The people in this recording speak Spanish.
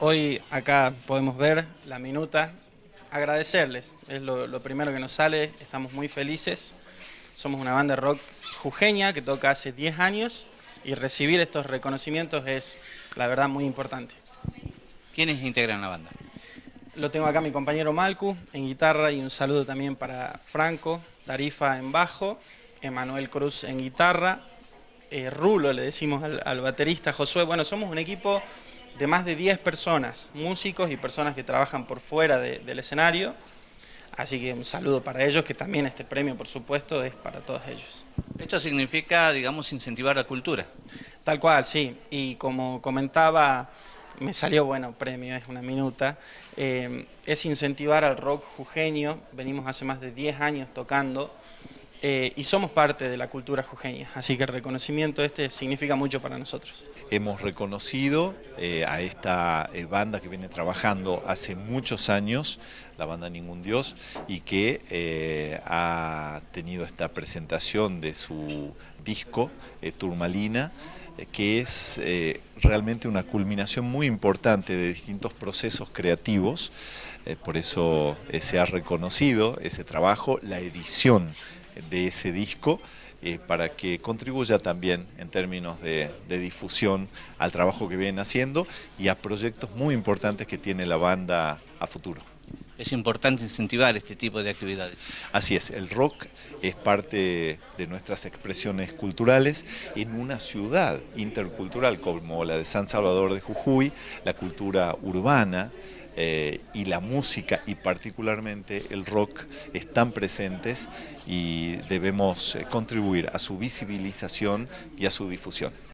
Hoy acá podemos ver la minuta, agradecerles, es lo, primero que nos sale, estamos muy felices. Somos una banda de rock jujeña que toca hace 10 años y recibir estos reconocimientos es, la verdad, muy importante. ¿Quiénes integran la banda? Lo tengo acá mi compañero Malcu en guitarra y un saludo también para Franco, Tarifa en bajo, Emanuel Cruz en guitarra, eh, Rulo le decimos al, al baterista Josué. Bueno, somos un equipo de más de 10 personas, músicos y personas que trabajan por fuera del escenario. Así que un saludo para ellos, que también este premio, por supuesto, es para todos ellos. Esto significa, digamos, incentivar la cultura. Tal cual, sí. Y como comentaba, me salió bueno premio, es una minuta, eh, es incentivar al rock jujeño. Venimos hace más de 10 años tocando eh, y somos parte de la cultura jujeña, así que el reconocimiento este significa mucho para nosotros. Hemos reconocido eh, a esta eh, banda que viene trabajando hace muchos años, la banda Ningún Dios, y que ha tenido esta presentación de su disco, Turmalina, que es realmente una culminación muy importante de distintos procesos creativos, por eso se ha reconocido ese trabajo, la edición de ese disco eh, para que contribuya también en términos de, difusión al trabajo que vienen haciendo y a proyectos muy importantes que tiene la banda a futuro. Es importante incentivar este tipo de actividades. Así es, el rock es parte de nuestras expresiones culturales en una ciudad intercultural como la de San Salvador de Jujuy, la cultura urbana, eh, y la música y particularmente el rock están presentes y debemos eh, contribuir a su visibilización y a su difusión.